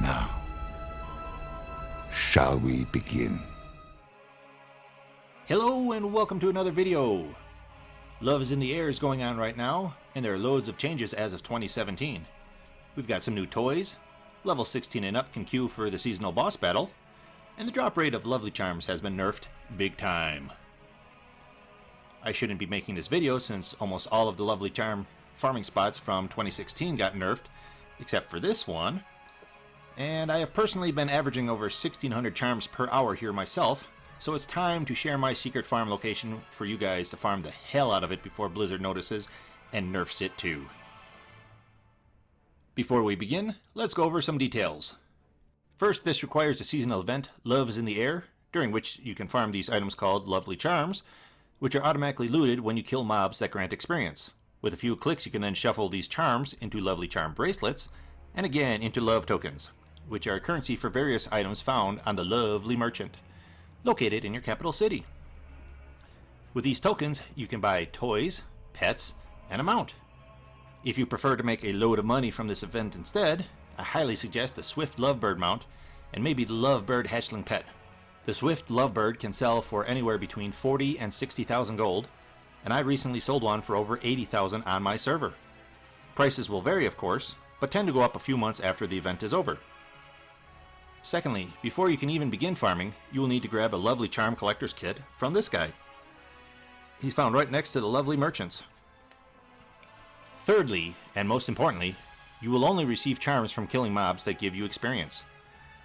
Now, shall we begin? Hello and welcome to another video. Love is in the air is going on right now, and there are loads of changes as of 2017. We've got some new toys, level 16 and up can queue for the seasonal boss battle, and the drop rate of Lovely Charms has been nerfed big time. I shouldn't be making this video since almost all of the Lovely Charm farming spots from 2016 got nerfed, except for this one. And I have personally been averaging over 1600 charms per hour here myself, so it's time to share my secret farm location for you guys to farm the hell out of it before Blizzard notices and nerfs it too. Before we begin, let's go over some details. First, this requires a seasonal event, Love is in the Air, during which you can farm these items called Lovely Charms, which are automatically looted when you kill mobs that grant experience. With a few clicks you can then shuffle these charms into Lovely Charm bracelets, and again into Love tokens, which are currency for various items found on the Lovely Merchant, located in your capital city. With these tokens, you can buy toys, pets, and a mount. If you prefer to make a load of money from this event instead, I highly suggest the Swift Lovebird mount and maybe the Lovebird hatchling pet. The Swift Lovebird can sell for anywhere between 40 and 60,000 gold, and I recently sold one for over 80,000 on my server. Prices will vary of course, but tend to go up a few months after the event is over. Secondly, before you can even begin farming, you will need to grab a lovely charm collector's kit from this guy. He's found right next to the lovely merchants. Thirdly, and most importantly, you will only receive charms from killing mobs that give you experience.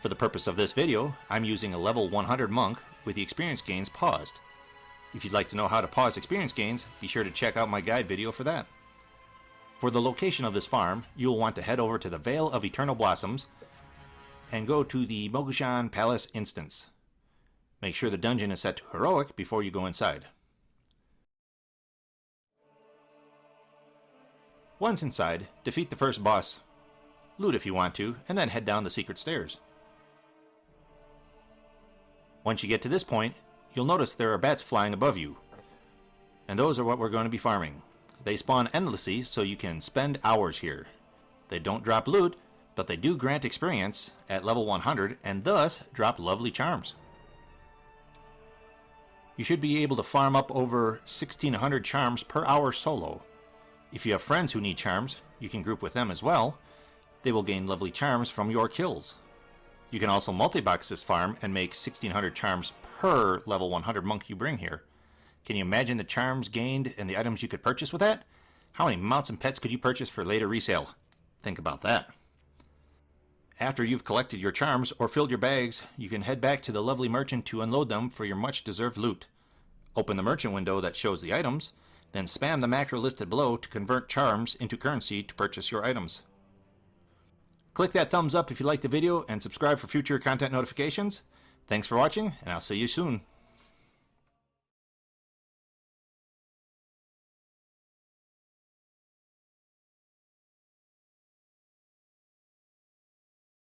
For the purpose of this video, I'm using a level 100 monk with the experience gains paused. If you'd like to know how to pause experience gains, be sure to check out my guide video for that. For the location of this farm, you will want to head over to the Vale of Eternal Blossoms and go to the Mogu'shan Palace instance. Make sure the dungeon is set to Heroic before you go inside. Once inside, defeat the first boss, loot if you want to, and then head down the secret stairs. Once you get to this point, you'll notice there are bats flying above you. And those are what we're going to be farming. They spawn endlessly, so you can spend hours here. They don't drop loot, but they do grant experience at level 100, and thus drop lovely charms. You should be able to farm up over 1600 charms per hour solo, if you have friends who need charms, you can group with them as well. They will gain lovely charms from your kills. You can also multi-box this farm and make 1600 charms per level 100 monk you bring here. Can you imagine the charms gained and the items you could purchase with that? How many mounts and pets could you purchase for later resale? Think about that. After you've collected your charms or filled your bags, you can head back to the lovely merchant to unload them for your much deserved loot. Open the merchant window that shows the items, then spam the macro listed below to convert charms into currency to purchase your items. Click that thumbs up if you liked the video and subscribe for future content notifications. Thanks for watching, and I'll see you soon.